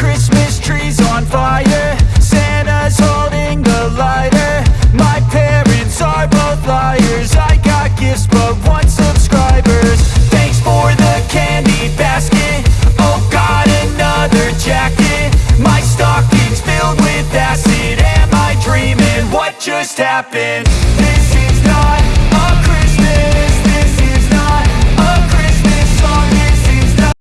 Christmas tree's on fire Santa's holding the lighter. My parents are both liars. I got gifts but one subscribers Thanks for the candy basket. Oh god, another jacket. My stocking's filled with acid. Am I dreaming? What just happened?